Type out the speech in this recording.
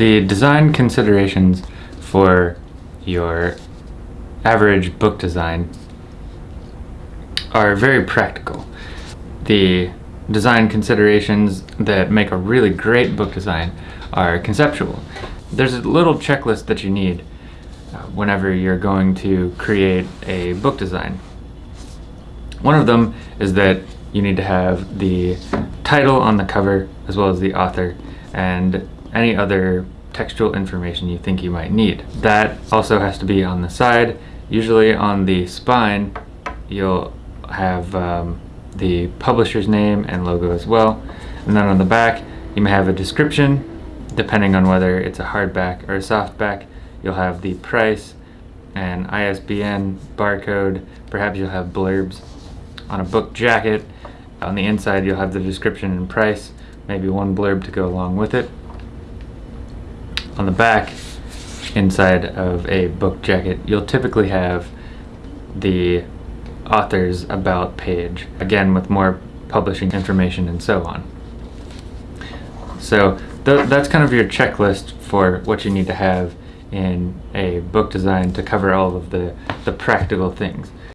The design considerations for your average book design are very practical. The design considerations that make a really great book design are conceptual. There's a little checklist that you need uh, whenever you're going to create a book design. One of them is that you need to have the title on the cover as well as the author and any other textual information you think you might need. That also has to be on the side. Usually on the spine you'll have um, the publisher's name and logo as well. And then on the back you may have a description depending on whether it's a hardback or a softback. You'll have the price and ISBN barcode. Perhaps you'll have blurbs on a book jacket. On the inside you'll have the description and price, maybe one blurb to go along with it. On the back, inside of a book jacket, you'll typically have the author's about page, again with more publishing information and so on. So th that's kind of your checklist for what you need to have in a book design to cover all of the, the practical things.